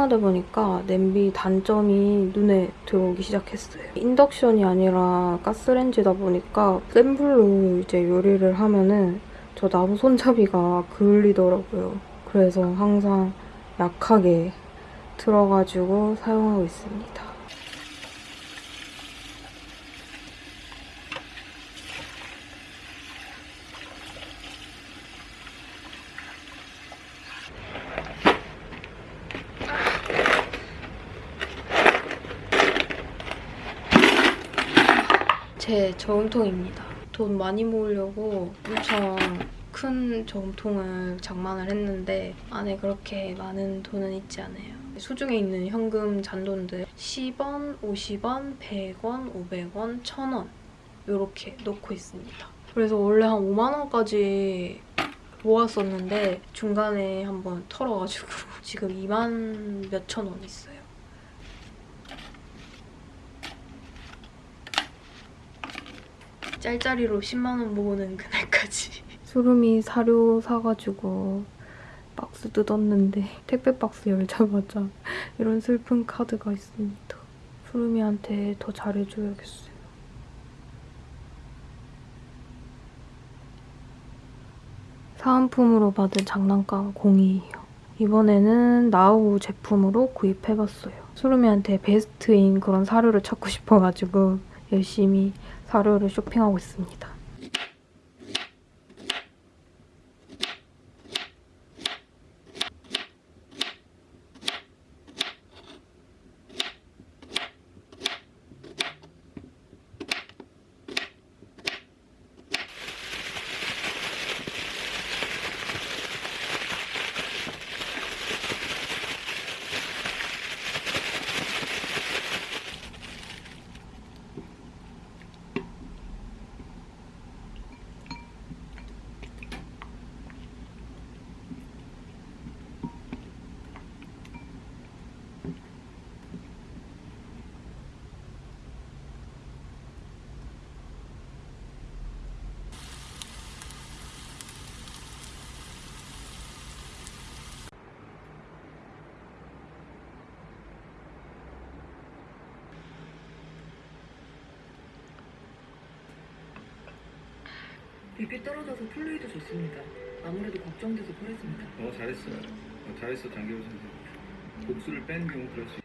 사용하다 보니까 냄비 단점이 눈에 들어오기 시작했어요. 인덕션이 아니라 가스레인지다 보니까 센 불로 이제 요리를 하면은 저 나무 손잡이가 그을리더라고요. 그래서 항상 약하게 틀어가지고 사용하고 있습니다. 제 저금통입니다. 돈 많이 모으려고 엄청 큰 저금통을 장만을 했는데 안에 그렇게 많은 돈은 있지 않아요. 수중에 있는 현금 잔돈들 10원, 50원, 100원, 500원, 1000원 이렇게 넣고 있습니다. 그래서 원래 한 5만 원까지 모았었는데 중간에 한번 털어가지고 지금 2만 몇천 원 있어요. 짤짤이로 10만 원 모으는 그날까지. 수름이 사료 사가지고 박스 뜯었는데 택배 박스 열자마자 이런 슬픈 카드가 있습니다. 수름이한테 더 잘해줘야겠어요. 사은품으로 받은 장난감 공이에요. 이번에는 나우 제품으로 구입해봤어요. 수름이한테 베스트인 그런 사료를 찾고 싶어가지고 열심히 사료를 쇼핑하고 있습니다. 빅이 떨어져서 플레이도 좋습니다. 아무래도 걱정돼서 그랬습니다. 어 잘했어 어, 잘했어 장기호 선생 복수를 뺀 경우 그렇지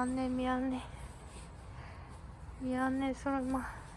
미안해, 미안해. 미안해, 설마.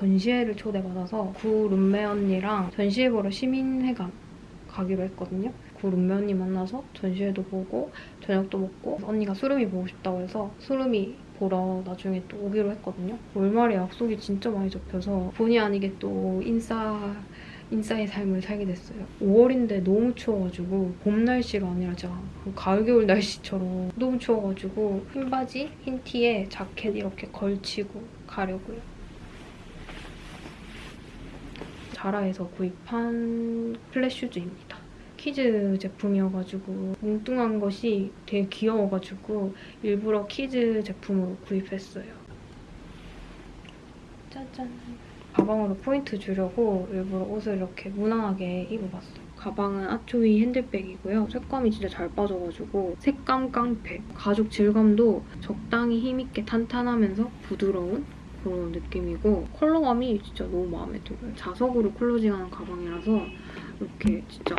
전시회를 초대받아서 구 룸메 언니랑 전시회 보러 시민회관 가기로 했거든요. 구 룸메 언니 만나서 전시회도 보고 저녁도 먹고 언니가 수름이 보고 싶다고 해서 수름이 보러 나중에 또 오기로 했거든요. 월말에 약속이 진짜 많이 잡혀서 본의 아니게 또 인싸 인싸의 삶을 살게 됐어요. 5월인데 너무 추워가지고 봄 날씨가 아니라 진짜 그 가을 겨울 날씨처럼 너무 추워가지고 흰 바지, 흰 티에 자켓 이렇게 걸치고 가려고요. 자라에서 구입한 플랫 슈즈입니다. kids 제품이어가지고 뭉뚱한 것이 되게 귀여워가지고 일부러 kids 제품으로 구입했어요. 짜잔. 가방으로 포인트 주려고 일부러 옷을 이렇게 무난하게 입어봤어요. 가방은 아초이 핸드백이고요. 색감이 진짜 잘 빠져가지고 색감 깡패. 가죽 질감도 적당히 힘있게 탄탄하면서 부드러운 그런 느낌이고 컬러감이 진짜 너무 마음에 들어요. 자석으로 클로징하는 가방이라서 이렇게 진짜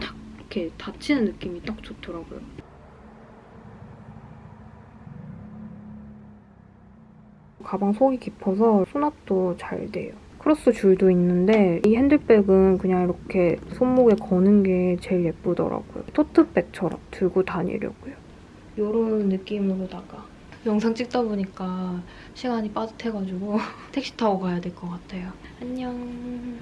탁 이렇게 닫히는 느낌이 딱 좋더라고요. 가방 속이 깊어서 수납도 잘 돼요. 크로스 줄도 있는데 이 핸들백은 그냥 이렇게 손목에 거는 게 제일 예쁘더라고요. 토트백처럼 들고 다니려고요. 이런 느낌으로다가 영상 찍다 보니까 시간이 빠듯해가지고 택시 타고 가야 될 것 같아요. 안녕.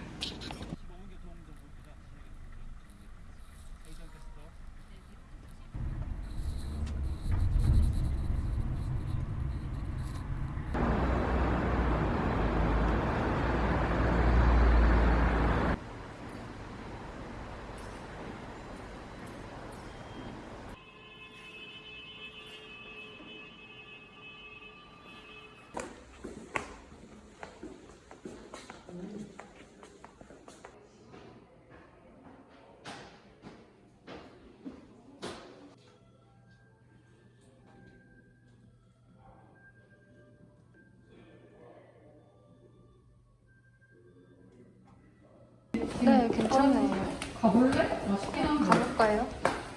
가볼래? 맛있긴 한데. 가볼까요?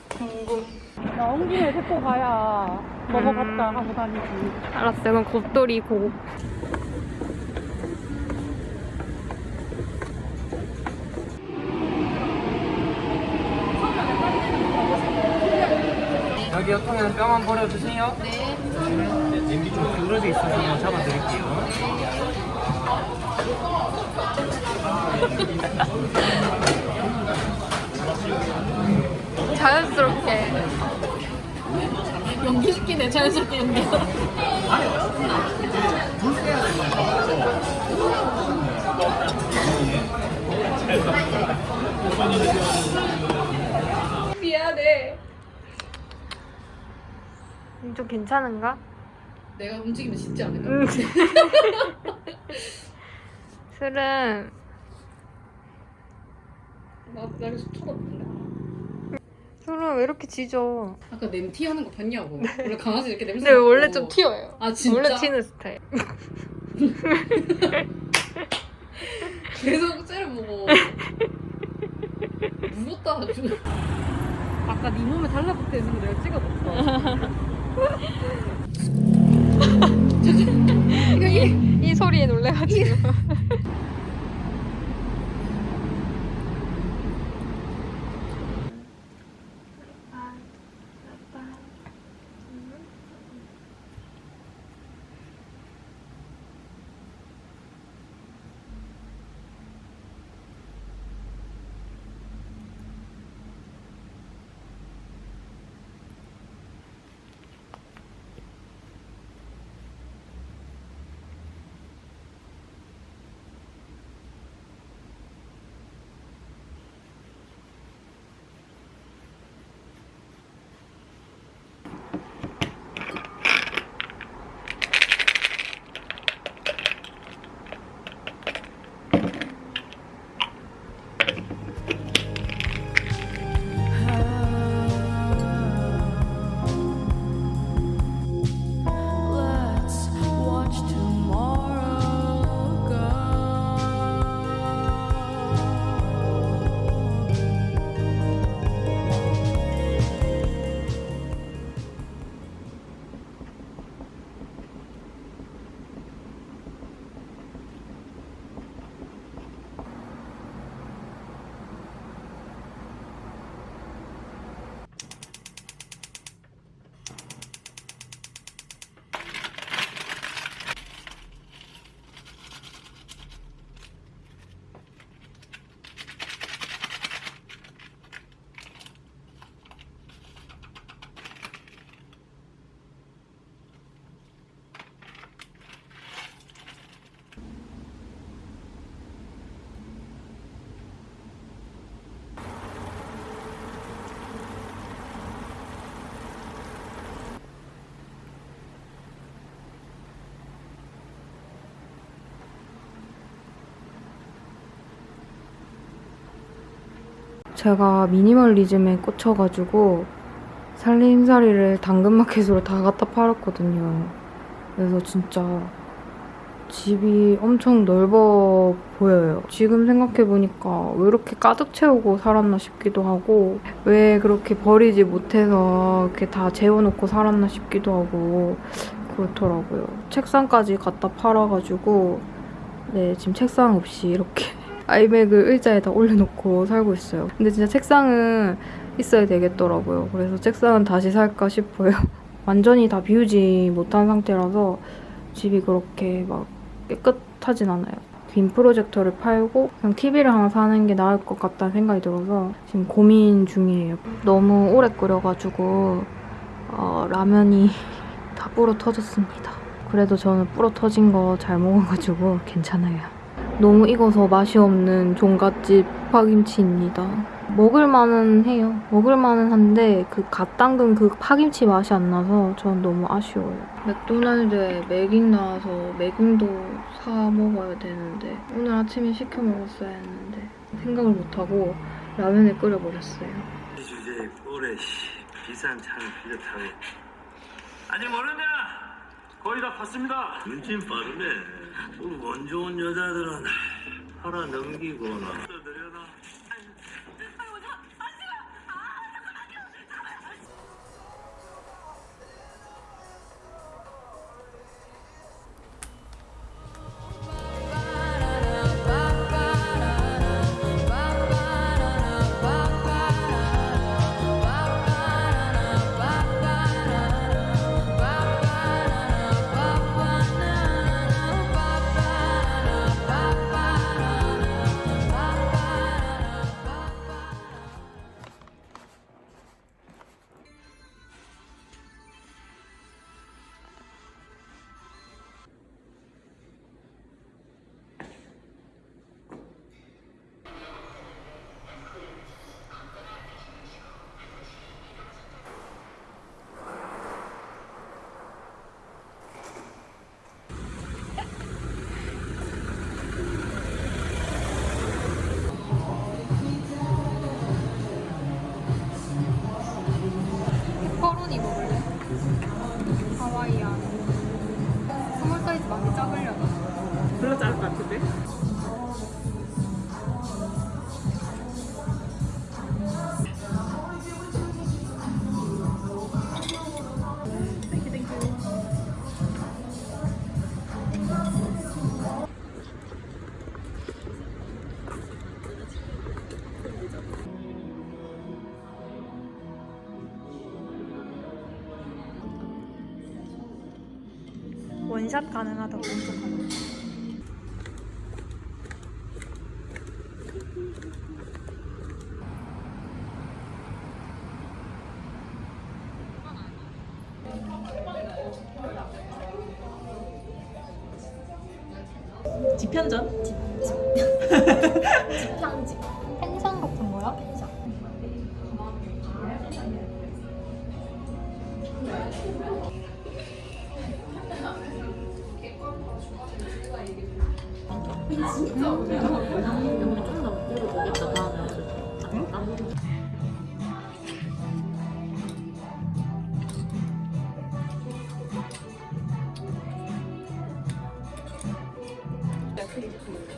궁금. 나온 김에 데리고 가야 넘어갔다 하고 다니지. 알았어요. 그럼 곱돌이 고. 여기 옆통에는 뼈만 버려주세요. 네. 냄비 좀 기울어져 있어서 한번 잡아드릴게요. 자연스럽게. 연기 시키네, 자연스럽게 연기. 미안해. 좀 괜찮은가? 내가 움직이면 쉽지 않을까? 응. 술은 나, 나 여기서 쳐다보는데. 술은 왜 이렇게 지져? 아까 냄 티 하는 거 봤냐고. 원래 강아지 이렇게 냄새 근데 맡고. 원래 좀 튀어요. 아, 진짜? 원래 튀는 스타일. 계속 째려보고. 무섭다, 아주. 아까 네 몸에 달라붙어 있는 거 내가 찍어봤어. 이, 이 소리에 놀래가지고. 제가 미니멀리즘에 꽂혀가지고 살림살이를 당근마켓으로 다 갖다 팔았거든요. 그래서 진짜 집이 엄청 넓어 보여요. 지금 생각해보니까 왜 이렇게 가득 채우고 살았나 싶기도 하고, 왜 그렇게 버리지 못해서 이렇게 다 재워놓고 살았나 싶기도 하고, 그렇더라고요. 책상까지 갖다 팔아가지고, 네, 지금 책상 없이 이렇게 아이백을 의자에다 올려놓고 살고 있어요. 근데 진짜 책상은 있어야 되겠더라고요. 그래서 책상은 다시 살까 싶어요. 완전히 다 비우지 못한 상태라서 집이 그렇게 막 깨끗하진 않아요. 빔 프로젝터를 팔고 그냥 TV를 하나 사는 게 나을 것 같다는 생각이 들어서 지금 고민 중이에요. 너무 오래 끓여가지고 어, 라면이 다 불어 터졌습니다. 그래도 저는 불어 터진 거 잘 먹어가지고 괜찮아요. 너무 익어서 맛이 없는 종갓집 파김치입니다. 먹을만은 해요. 먹을만은 한데 그 갓 담근 그 파김치 맛이 안 나서 전 너무 아쉬워요. 맥도날드에 매깅 나와서 매깅도 사 먹어야 되는데 오늘 아침에 시켜 먹었어야 했는데 생각을 못하고 라면을 끓여버렸어요. 주제에 꼴에 씨, 비싼 차를 빌렸다고 아직 모르냐? 거의 다 봤습니다 눈치 빠르네 원 좋은 여자들은 팔아 넘기거나 원샷 가능하다고 검색하는 집현전? 편집. 펜션 같은 거야? 펜션.